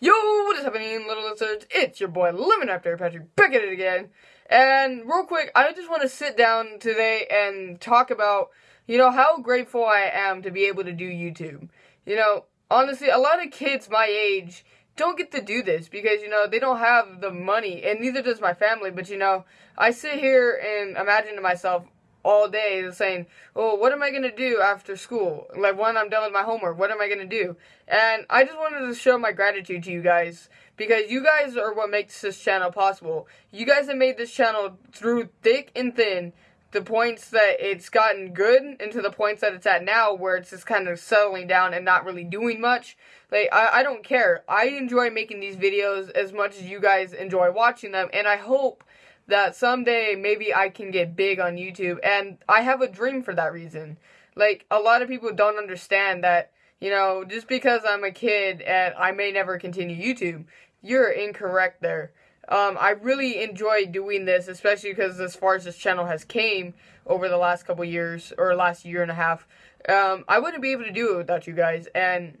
Yo, what is happening, little lizards? It's your boy Lemon Raptor Patrick back at it again. And real quick, I just want to sit down today and talk about, you know, how grateful I am to be able to do YouTube. You know, honestly, a lot of kids my age don't get to do this because, you know, they don't have the money, and neither does my family. But, you know, I sit here and imagine to myself, all day saying, "Oh, what am I gonna do after school? Like when I'm done with my homework, what am I gonna do?" And I just wanted to show my gratitude to you guys because you guys are what makes this channel possible. You guys have made this channel through thick and thin. The points that it's gotten good into the points that it's at now where it's just kind of settling down and not really doing much. Like, I, I don't care. I enjoy making these videos as much as you guys enjoy watching them and I hope that someday maybe I can get big on YouTube. And I have a dream for that reason. Like, a lot of people don't understand that, you know, just because I'm a kid and I may never continue YouTube, you're incorrect there. Um, I really enjoy doing this, especially because as far as this channel has came over the last couple years, or last year and a half, um, I wouldn't be able to do it without you guys. And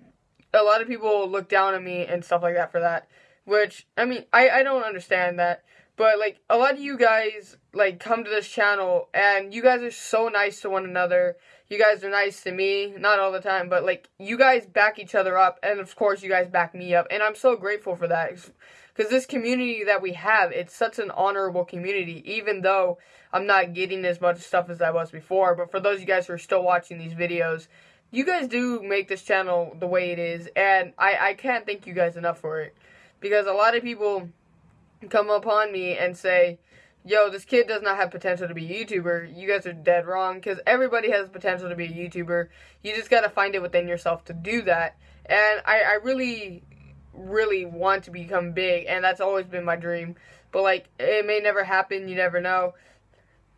a lot of people look down on me and stuff like that for that. Which, I mean, I, I don't understand that. But like a lot of you guys like come to this channel and you guys are so nice to one another. You guys are nice to me, not all the time, but like you guys back each other up and of course you guys back me up and I'm so grateful for that because this community that we have, it's such an honorable community even though I'm not getting as much stuff as I was before, but for those of you guys who are still watching these videos, you guys do make this channel the way it is and I I can't thank you guys enough for it because a lot of people come upon me and say, yo, this kid does not have potential to be a YouTuber, you guys are dead wrong because everybody has potential to be a YouTuber. You just got to find it within yourself to do that. And I, I really, really want to become big, and that's always been my dream. But, like, it may never happen, you never know.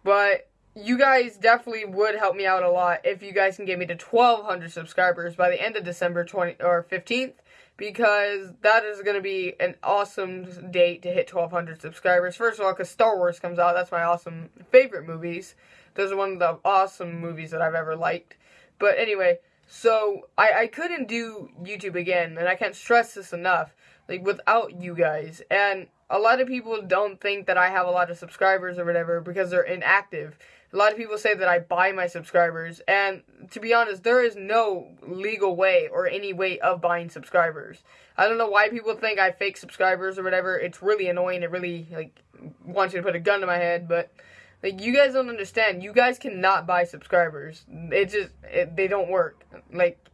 But you guys definitely would help me out a lot if you guys can get me to 1,200 subscribers by the end of December 20 or 15th because that is going to be an awesome date to hit 1,200 subscribers. First of all, because Star Wars comes out, that's my awesome favorite movies. Those are one of the awesome movies that I've ever liked. But anyway, so I, I couldn't do YouTube again, and I can't stress this enough, like without you guys. And a lot of people don't think that I have a lot of subscribers or whatever because they're inactive. A lot of people say that I buy my subscribers, and to be honest, there is no legal way or any way of buying subscribers. I don't know why people think I fake subscribers or whatever. It's really annoying. It really like wants you to put a gun to my head, but like you guys don't understand. You guys cannot buy subscribers. It just it, they don't work. Like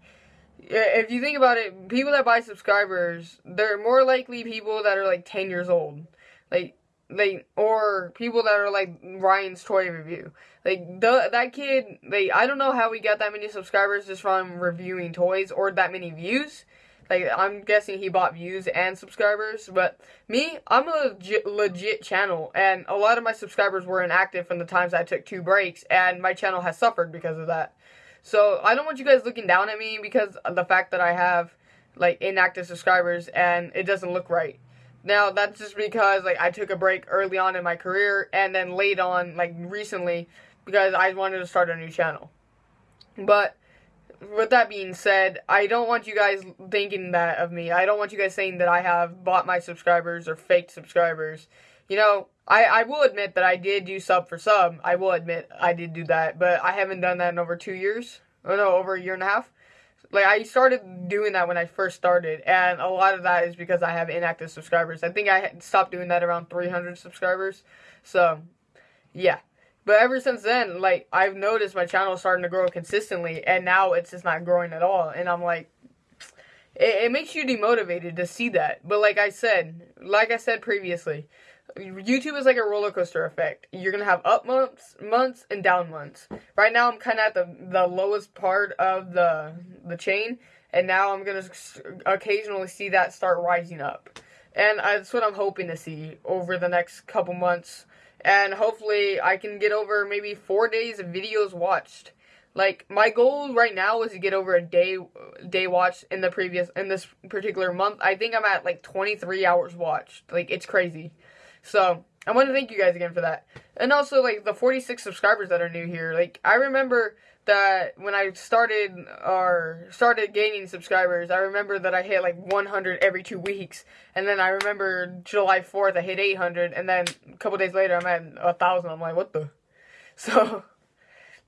if you think about it, people that buy subscribers, they're more likely people that are like 10 years old. Like like or people that are like Ryan's toy review. Like the that kid, like I don't know how we got that many subscribers just from reviewing toys or that many views. Like I'm guessing he bought views and subscribers, but me, I'm a legit, legit channel, and a lot of my subscribers were inactive from the times I took two breaks, and my channel has suffered because of that. So I don't want you guys looking down at me because of the fact that I have like inactive subscribers and it doesn't look right. Now that's just because like I took a break early on in my career and then late on like recently because I wanted to start a new channel. But with that being said, I don't want you guys thinking that of me. I don't want you guys saying that I have bought my subscribers or faked subscribers. You know, I, I will admit that I did do sub for sub. I will admit I did do that, but I haven't done that in over two years. Oh no, over a year and a half like I started doing that when I first started, and a lot of that is because I have inactive subscribers. I think I stopped doing that around 300 subscribers. So, yeah. But ever since then, like I've noticed my channel starting to grow consistently, and now it's just not growing at all. And I'm like, it, it makes you demotivated to see that. But like I said, like I said previously, YouTube is like a roller coaster effect. You're gonna have up months, months, and down months. Right now, I'm kind of at the the lowest part of the the chain, and now I'm gonna occasionally see that start rising up, and that's what I'm hoping to see over the next couple months, and hopefully I can get over maybe four days of videos watched. Like my goal right now is to get over a day day watch in the previous in this particular month. I think I'm at like 23 hours watched. Like it's crazy. So I want to thank you guys again for that. And also, like, the 46 subscribers that are new here. Like, I remember that when I started or started gaining subscribers, I remember that I hit like 100 every two weeks, and then I remember July 4th I hit 800, and then a couple days later I'm at a thousand. I'm like, what the? So,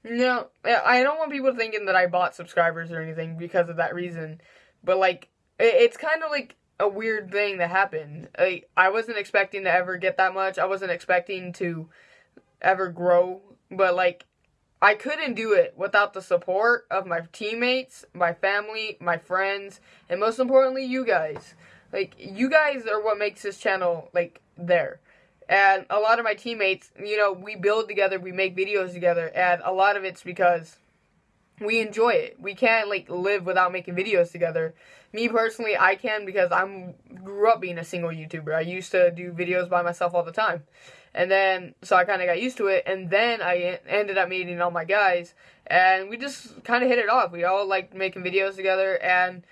you know, I don't want people thinking that I bought subscribers or anything because of that reason, but like, it's kind of like a weird thing that happened. Like, I wasn't expecting to ever get that much. I wasn't expecting to ever grow, but like I couldn't do it without the support of my teammates, my family, my friends, and most importantly, you guys. Like, you guys are what makes this channel, like, there. And a lot of my teammates, you know, we build together, we make videos together, and a lot of it's because we enjoy it. We can't, like, live without making videos together. Me personally, I can because I'm grew up being a single YouTuber. I used to do videos by myself all the time. And then, so I kind of got used to it. And then I ended up meeting all my guys. And we just kind of hit it off. We all like making videos together. And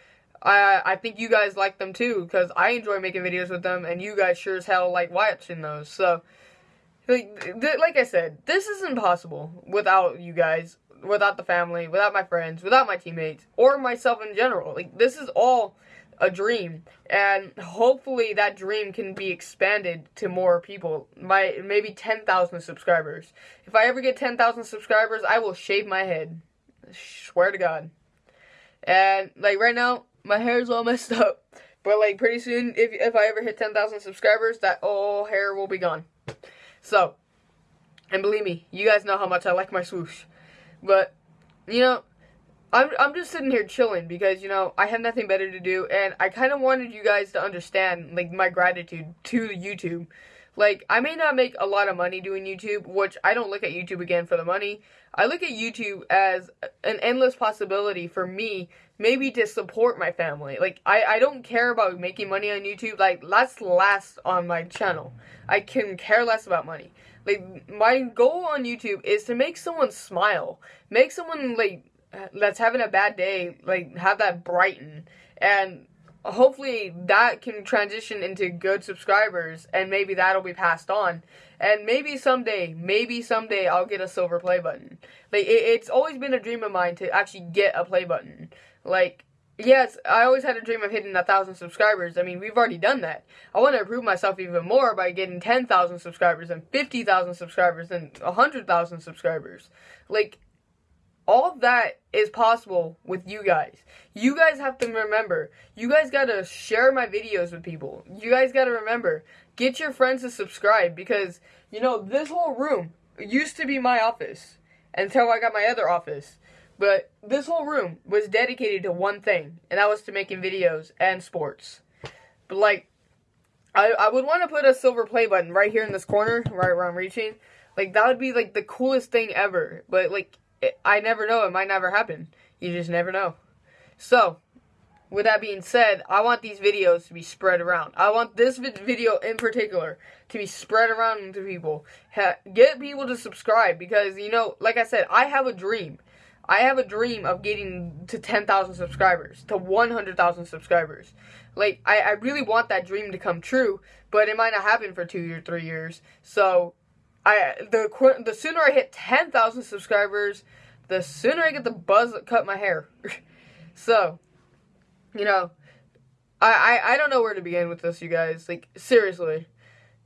I, I think you guys like them too. Because I enjoy making videos with them. And you guys sure as hell like watching those. So, like, like I said, this is impossible without you guys. Without the family, without my friends, without my teammates, or myself in general. Like, this is all a dream. And hopefully that dream can be expanded to more people. My maybe 10,000 subscribers. If i ever get 10,000 subscribers i will shave my head. Swear to god. And like right now my hair is all messed up. But like pretty soon if if i ever hit 10,000 subscribers that all hair will be gone. So and believe me you guys know how much i like my swoosh but you know I'm I'm just sitting here chilling because you know I have nothing better to do, and I kind of wanted you guys to understand like my gratitude to YouTube. Like I may not make a lot of money doing YouTube, which I don't look at YouTube again for the money. I look at YouTube as an endless possibility for me, maybe to support my family. Like I I don't care about making money on YouTube. Like that's last on my channel. I can care less about money. Like my goal on YouTube is to make someone smile, make someone like that's having a bad day, like have that brighten, and hopefully that can transition into good subscribers, and maybe that'll be passed on, and maybe someday, maybe someday I'll get a silver play button. Like it, it's always been a dream of mine to actually get a play button. Like yes, I always had a dream of hitting a thousand subscribers. I mean, we've already done that. I want to improve myself even more by getting 10,000 subscribers and 50,000 subscribers and 100,000 subscribers. Like, all that is possible with you guys. You guys have to remember, you guys gotta share my videos with people. You guys gotta remember, get your friends to subscribe because, you know, this whole room used to be my office until I got my other office. But this whole room was dedicated to one thing, and that was to making videos and sports. But like, I, I would want to put a silver play button right here in this corner, right where I'm reaching. Like, that would be like the coolest thing ever. But like, it, I never know. It might never happen. You just never know. So, with that being said, I want these videos to be spread around. I want this video in particular to be spread around to people. Ha get people to subscribe because, you know, like I said, I have a dream. I have a dream of getting to 10,000 subscribers, to 100,000 subscribers. Like, I, I really want that dream to come true, but it might not happen for two or three years. So, I the the sooner I hit 10,000 subscribers, the sooner I get the buzz that cut my hair. so, you know, I, I I don't know where to begin with this, you guys. Like seriously,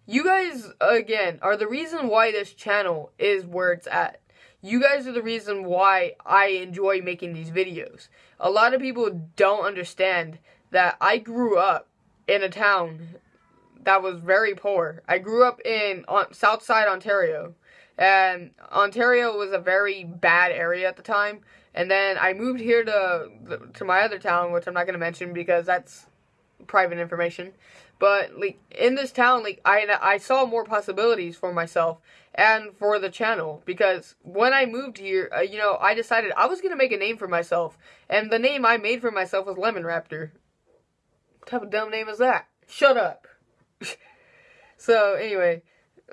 you guys again are the reason why this channel is where it's at. You guys are the reason why I enjoy making these videos. A lot of people don't understand that I grew up in a town that was very poor. I grew up in on, Southside Ontario, and Ontario was a very bad area at the time. And then I moved here to to my other town, which I'm not gonna mention because that's private information. But like in this town, like I I saw more possibilities for myself and for the channel because when I moved here, uh, you know, I decided I was gonna make a name for myself, and the name I made for myself was Lemon Raptor. What type of dumb name is that? Shut up. so anyway,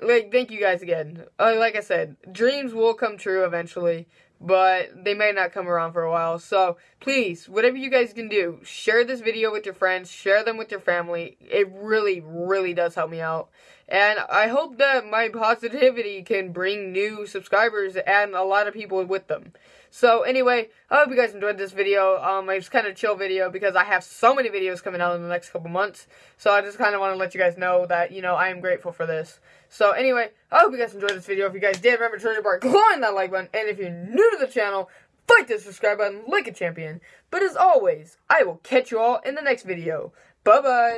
like thank you guys again. Uh, like I said, dreams will come true eventually, but they may not come around for a while. So please, whatever you guys can do, share this video with your friends, share them with your family. It really, really does help me out. And I hope that my positivity can bring new subscribers and a lot of people with them. So anyway, I hope you guys enjoyed this video. Um, it's kind of chill video because I have so many videos coming out in the next couple months. So I just kind of want to let you guys know that, you know, I am grateful for this. So anyway, I hope you guys enjoyed this video. If you guys did, remember to treasure bar, click that like button. And if you're new to the channel, fight the subscribe button like a champion. But as always, I will catch you all in the next video. Bye-bye.